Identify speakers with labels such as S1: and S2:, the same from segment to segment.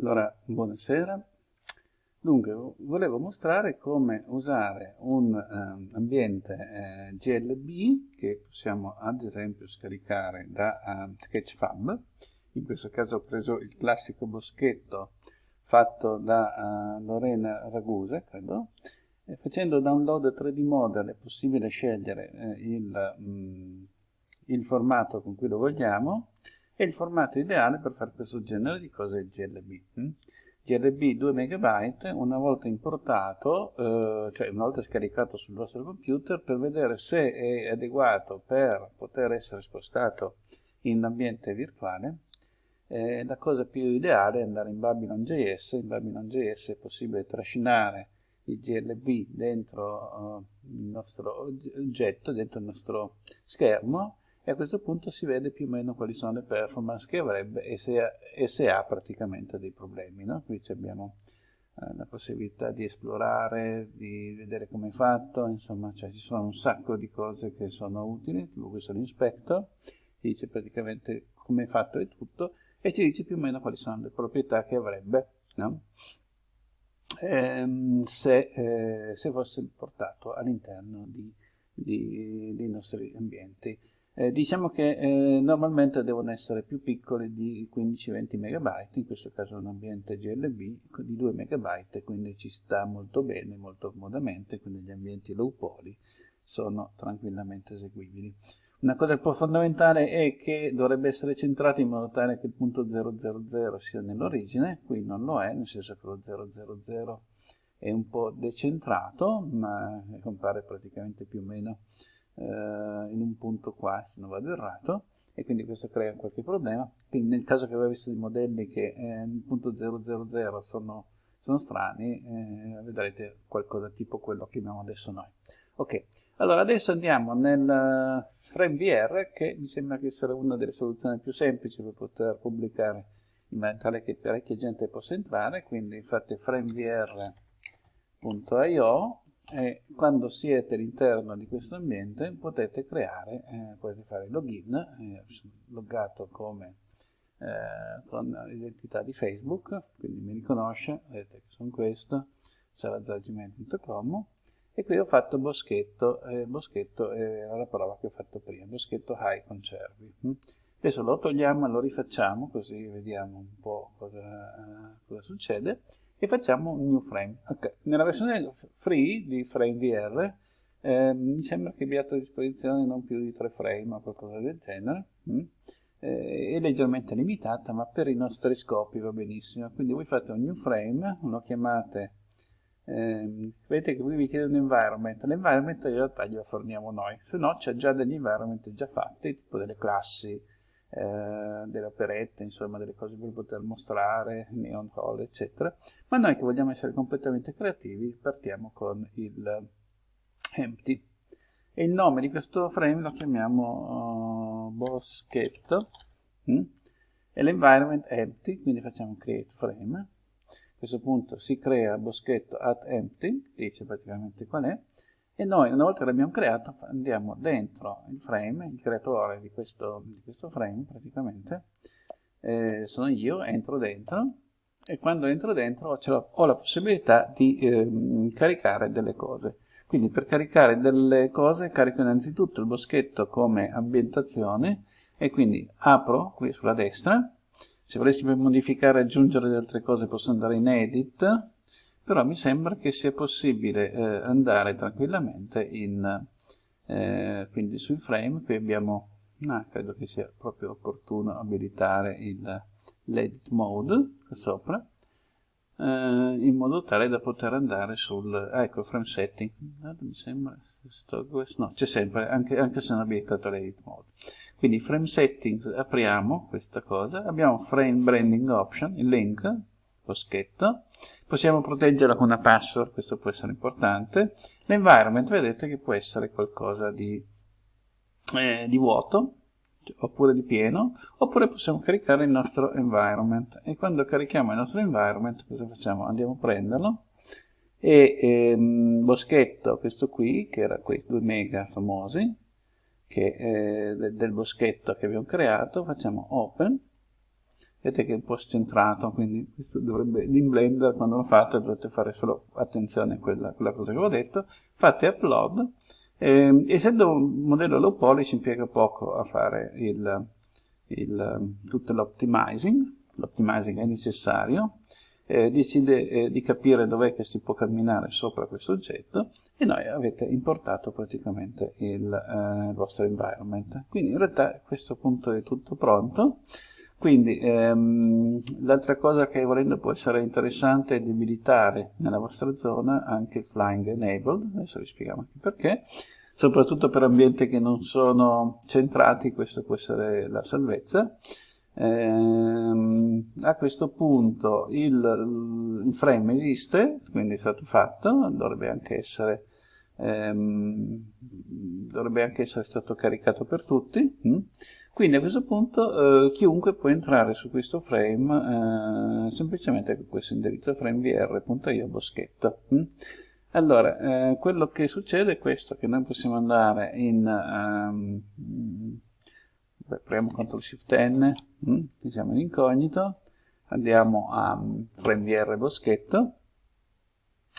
S1: Allora, buonasera. Dunque, volevo mostrare come usare un eh, ambiente eh, GLB che possiamo ad esempio scaricare da uh, Sketchfab. In questo caso ho preso il classico boschetto fatto da uh, Lorena Ragusa, credo. E facendo download 3D model è possibile scegliere eh, il, mh, mm, il formato con cui lo vogliamo e il formato ideale per fare questo genere di cose è il GLB. Hm? GLB 2 MB, una volta importato, eh, cioè una volta scaricato sul vostro computer, per vedere se è adeguato per poter essere spostato in ambiente virtuale, eh, la cosa più ideale è andare in Babylon.js. In Babylon.js è possibile trascinare il GLB dentro uh, il nostro oggetto, dentro il nostro schermo, e a questo punto si vede più o meno quali sono le performance che avrebbe e se ha, e se ha praticamente dei problemi. No? Qui abbiamo eh, la possibilità di esplorare, di vedere come è fatto, insomma cioè, ci sono un sacco di cose che sono utili, tipo questo l'inspector, ci dice praticamente come è fatto e tutto e ci dice più o meno quali sono le proprietà che avrebbe no? ehm, se, eh, se, fosse portato all'interno dei nostri ambienti. Eh, diciamo che eh, normalmente devono essere più piccoli di 15-20 MB, in questo caso un ambiente GLB di 2 MB, quindi ci sta molto bene, molto comodamente, quindi gli ambienti low poly sono tranquillamente eseguibili. Una cosa un po' fondamentale è che dovrebbe essere centrato in modo tale che il punto 000 sia nell'origine, qui non lo è, nel senso che lo 000 è un po' decentrato, ma compare praticamente più o meno eh, in un punto qua, se non vado errato, e quindi questo crea qualche problema. Quindi nel caso che voi aveste dei modelli che eh, nel punto 000 sono, sono strani, eh, vedrete qualcosa tipo quello che abbiamo adesso noi. Ok, allora adesso andiamo nel FrameVR, che mi sembra che essere una delle soluzioni più semplici per poter pubblicare in maniera tale che parecchia gente possa entrare, quindi fate framevr.io e quando siete all'interno di questo ambiente potete creare, eh, potete fare login, eh, loggato come eh, con l'identità di Facebook, quindi mi riconosce, vedete che sono questo, salazargmail.com e qui ho fatto boschetto, eh, boschetto era la prova che ho fatto prima, boschetto high concervi. Adesso lo togliamo e lo rifacciamo così vediamo un po' cosa, eh, cosa succede e facciamo un new frame. Okay. Nella versione free di FrameVR eh, mi sembra che abbiate a disposizione non più di 3 frame o qualcosa del genere. Mm? Eh, è leggermente limitata, ma per i nostri scopi va benissimo. Quindi voi fate un new frame, lo chiamate, eh, vedete che qui vi chiede un environment, l'environment in realtà glielo forniamo noi, se no c'è già degli environment già fatti, tipo delle classi, eh, delle operette, insomma delle cose per poter mostrare, neon hall, eccetera. Ma noi che vogliamo essere completamente creativi partiamo con il empty. E il nome di questo frame lo chiamiamo uh, boschetto hm? e l'environment empty, quindi facciamo create frame. A questo punto si crea boschetto at empty, dice praticamente qual è, e noi una volta che l'abbiamo creato andiamo dentro il frame, il creatore di questo, di questo frame praticamente, eh, sono io, entro dentro e quando entro dentro ho, la possibilità di eh, caricare delle cose. Quindi per caricare delle cose carico innanzitutto il boschetto come ambientazione e quindi apro qui sulla destra, se volessi modificare e aggiungere altre cose posso andare in edit, però mi sembra che sia possibile eh, andare tranquillamente in, eh, quindi sui frame, qui abbiamo, no, credo che sia proprio opportuno abilitare l'edit mode qua sopra, eh, in modo tale da poter andare sul, ah, ecco, frame setting, mi sembra, no, c'è sempre, anche, anche se non abilitato l'edit mode. Quindi frame settings, apriamo questa cosa, abbiamo frame branding option, il link, boschetto, possiamo proteggerla con una password, questo può essere importante, l'environment vedete che può essere qualcosa di, eh, di vuoto, oppure di pieno, oppure possiamo caricare il nostro environment, e quando carichiamo il nostro environment cosa facciamo? Andiamo a prenderlo, e ehm, boschetto, questo qui, che era quei 2 mega famosi, che, eh, del boschetto che abbiamo creato, facciamo open, vedete che è un po' scentrato, quindi questo dovrebbe, in Blender quando lo fate dovete fare solo attenzione a quella, quella cosa che avevo detto, fate upload, eh, essendo un modello low poly ci impiega poco a fare il, il, tutto l'optimizing, l'optimizing è necessario, eh, decide eh, di capire dov'è che si può camminare sopra questo oggetto e noi avete importato praticamente il, eh, il vostro environment. Quindi in realtà a questo punto è tutto pronto. Quindi ehm, l'altra cosa che volendo può essere interessante è di abilitare nella vostra zona anche il flying enabled, adesso vi spieghiamo anche perché, soprattutto per ambienti che non sono centrati, questo può essere la salvezza. Eh, a questo punto il, il, frame esiste, quindi è stato fatto, dovrebbe anche essere, ehm, dovrebbe anche essere stato caricato per tutti. Hm? Quindi a questo punto eh, chiunque può entrare su questo frame eh, semplicemente con questo indirizzo framevr.io boschetto. Hm? Allora, eh, quello che succede è questo, che noi possiamo andare in... Um, Beh, premiamo CTRL SHIFT N, mm, siamo in incognito, andiamo a um, FrameVR Boschetto,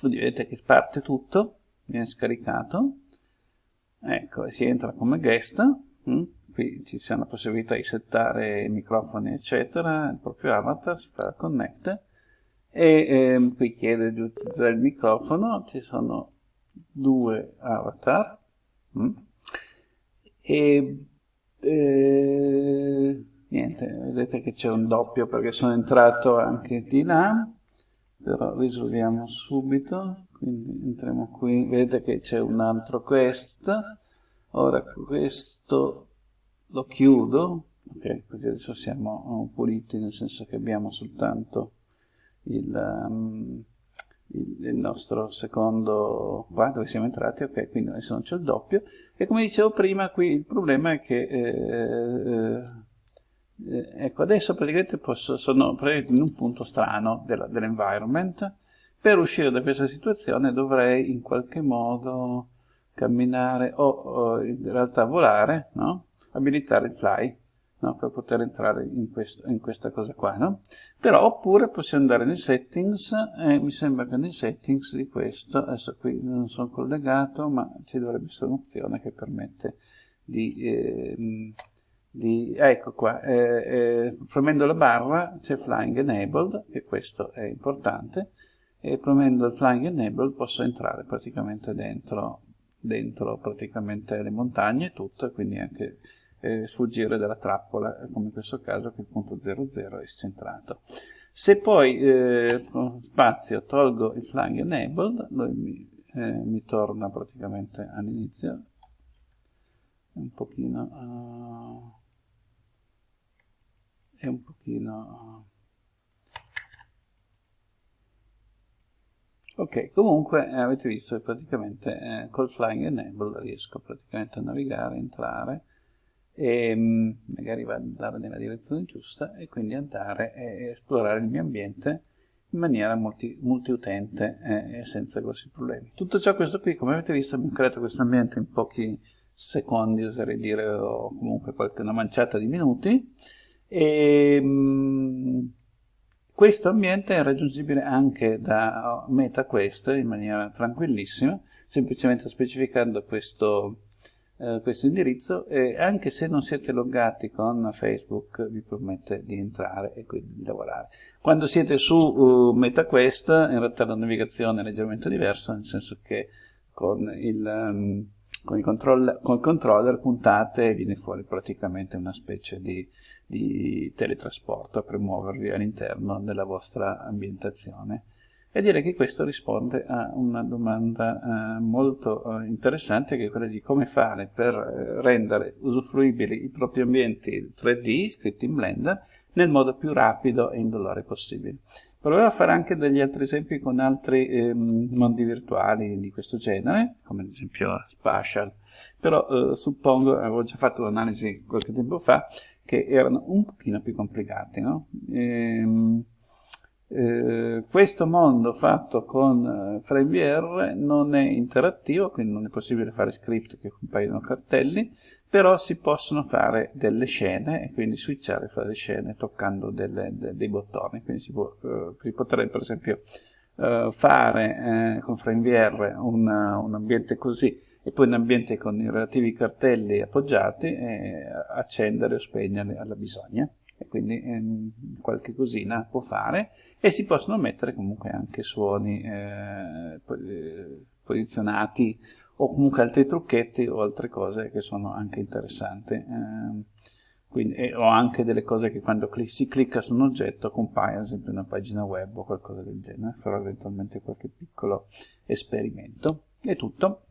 S1: vedete che parte tutto, viene scaricato, ecco, e si entra come guest, mm, qui sia la possibilità di settare i microfoni eccetera, il proprio avatar, si fa connect, e ehm, qui chiede di utilizzare il microfono, ci sono due avatar, mm, e e, niente, vedete che c'è un doppio perché sono entrato anche di là, però risolviamo subito, quindi entriamo qui, vedete che c'è un altro quest, ora questo lo chiudo, ok, così adesso siamo puliti nel senso che abbiamo soltanto il, um, il, il nostro secondo qua dove siamo entrati, ok, quindi adesso non c'è il doppio, e come dicevo prima, qui il problema è che, eh, eh, ecco, adesso praticamente posso, sono in un punto strano dell'environment, dell per uscire da questa situazione dovrei in qualche modo camminare o, o in realtà volare, no? Abilitare il fly no? per poter entrare in, questo, in, questa cosa qua. No? Però oppure possiamo andare nei settings e mi sembra che nei settings di questo, adesso qui non sono collegato, ma ci dovrebbe essere un'opzione che permette di... Eh, di, ecco qua, eh, eh, premendo la barra c'è Flying Enabled, e questo è importante, e premendo il Flying Enabled posso entrare praticamente dentro, dentro praticamente le montagne e tutto, quindi anche eh, sfuggire dalla trappola, come in questo caso che il punto 00 è scentrato. Se poi eh, spazio tolgo il flying enabled, lui mi, eh, mi torna praticamente all'inizio, un pochino... Uh, è un pochino... Uh, Ok, comunque eh, avete visto che praticamente eh, col flying enable riesco praticamente a navigare, entrare e mm, magari andare nella direzione giusta e quindi andare e esplorare il mio ambiente in maniera multi, multiutente e senza grossi problemi. Tutto ciò questo qui, come avete visto, abbiamo creato questo ambiente in pochi secondi, oserei dire, o comunque qualche, una manciata di minuti, e mh, mm, questo ambiente è raggiungibile anche da MetaQuest in maniera tranquillissima, semplicemente specificando questo eh, questo indirizzo e anche se non siete loggati con Facebook vi permette di entrare e quindi di lavorare. Quando siete su uh, MetaQuest in realtà la navigazione è leggermente diversa, nel senso che con il, um, con il, controller, con il controller puntate e viene fuori praticamente una specie di, di teletrasporto per muovervi all'interno della vostra ambientazione e direi che questo risponde a una domanda eh, molto eh, interessante che è quella di come fare per eh, rendere usufruibili i propri ambienti 3D scritti in Blender nel modo più rapido e indolore possibile. Proverò a fare anche degli altri esempi con altri ehm, mondi virtuali di questo genere, come ad esempio Spatial, però eh, suppongo, avevo già fatto un'analisi qualche tempo fa, che erano un pochino più complicati, no? Ehm, eh, questo mondo fatto con eh, FrameVR non è interattivo, quindi non è possibile fare script che compaiono cartelli, però si possono fare delle scene e quindi switchare fra le scene toccando delle, de, dei bottoni, quindi si, può, eh, si potrebbe per esempio eh, fare eh, con FrameVR un, un ambiente così e poi un ambiente con i relativi cartelli appoggiati e accendere o spegnere alla bisogna e quindi ehm, qualche cosina può fare e si possono mettere comunque anche suoni eh, eh posizionati o comunque altri trucchetti o altre cose che sono anche interessanti. Eh, quindi, e, o anche delle cose che quando cl si clicca su un oggetto compaiono sempre in una pagina web o qualcosa del genere farò eventualmente qualche piccolo esperimento. È tutto